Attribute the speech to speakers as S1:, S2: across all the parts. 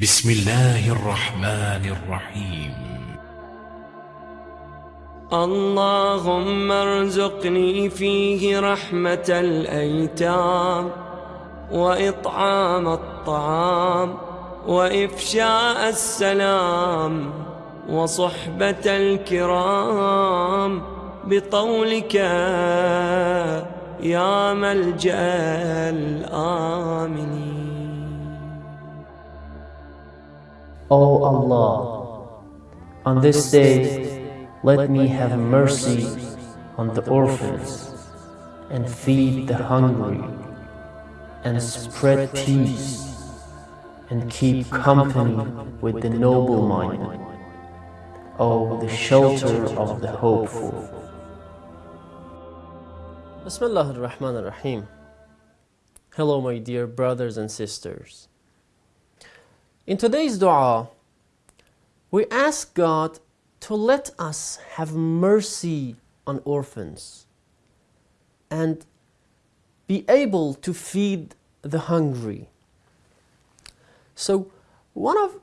S1: بسم الله الرحمن الرحيم.
S2: اللهم ارزقني فيه رحمة الأيتام وإطعام الطعام وإفشاء السلام وصحبة الكرام بطولك يا ملجأ الآمنين.
S3: O Allah, on this day, let me have mercy on the orphans and feed the hungry and spread peace and keep company with the noble-minded. O the shelter of the hopeful. Bismillah ar-Rahman ar-Rahim. Hello my dear brothers and sisters. In today's dua, we ask God to let us have mercy on orphans and be able to feed the hungry. So, one of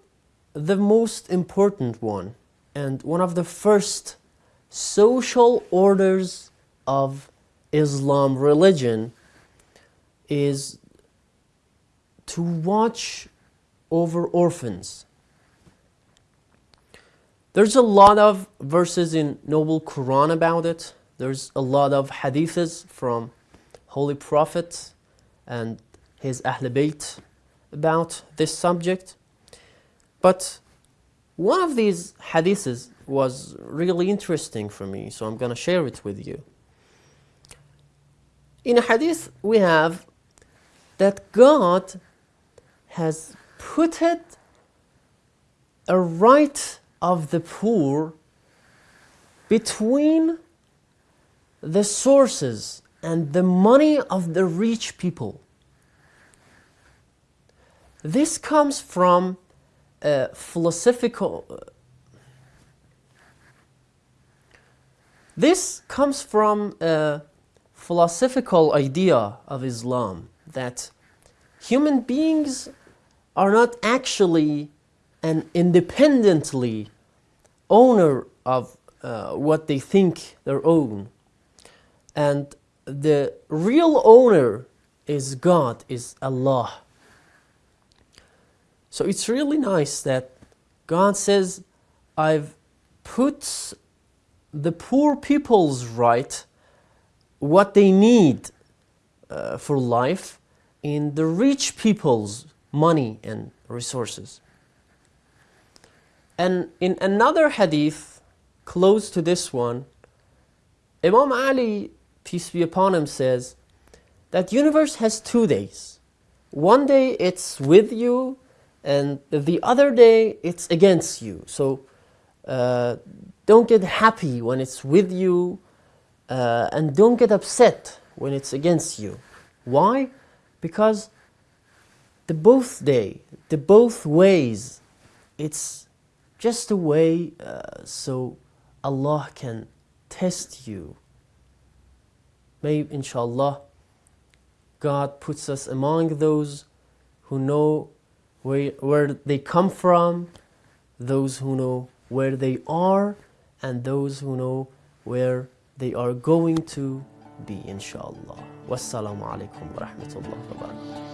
S3: the most important one and one of the first social orders of Islam religion is to watch over orphans. There's a lot of verses in Noble Quran about it. There's a lot of hadiths from Holy Prophet and his Ahl Bayt about this subject. But one of these hadiths was really interesting for me, so I'm going to share it with you. In a hadith, we have that God has put it a right of the poor between the sources and the money of the rich people. This comes from a philosophical this comes from a philosophical idea of Islam that human beings are not actually and independently owner of uh, what they think their own. And the real owner is God is Allah. So it's really nice that God says I've put the poor people's right what they need uh, for life in the rich people's money and resources. And in another hadith close to this one, Imam Ali, peace be upon him, says that universe has two days. One day it's with you, and the other day it's against you. So uh, don't get happy when it's with you, uh, and don't get upset when it's against you. Why? Because the both day, the both ways, it's just a way uh, so Allah can test you. May inshallah God puts us among those who know where, where they come from, those who know where they are, and those who know where they are going to be inshallah. Wassalamu alaikum wa rahmatullahi wa barakatuh.